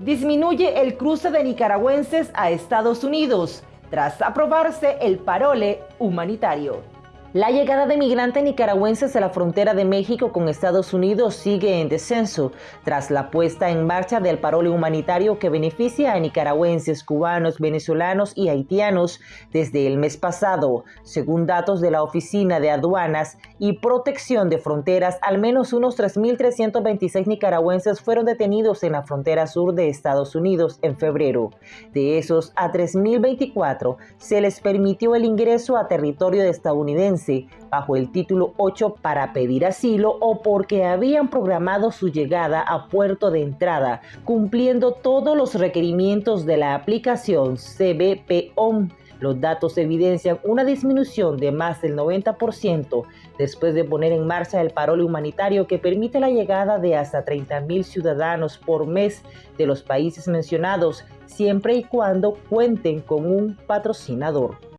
Disminuye el cruce de nicaragüenses a Estados Unidos tras aprobarse el parole humanitario. La llegada de migrantes nicaragüenses a la frontera de México con Estados Unidos sigue en descenso tras la puesta en marcha del parole humanitario que beneficia a nicaragüenses, cubanos, venezolanos y haitianos desde el mes pasado. Según datos de la Oficina de Aduanas y Protección de Fronteras, al menos unos 3.326 nicaragüenses fueron detenidos en la frontera sur de Estados Unidos en febrero. De esos, a 3.024 se les permitió el ingreso a territorio estadounidense bajo el título 8 para pedir asilo o porque habían programado su llegada a puerto de entrada, cumpliendo todos los requerimientos de la aplicación CBPOM. Los datos evidencian una disminución de más del 90% después de poner en marcha el parole humanitario que permite la llegada de hasta 30.000 ciudadanos por mes de los países mencionados, siempre y cuando cuenten con un patrocinador.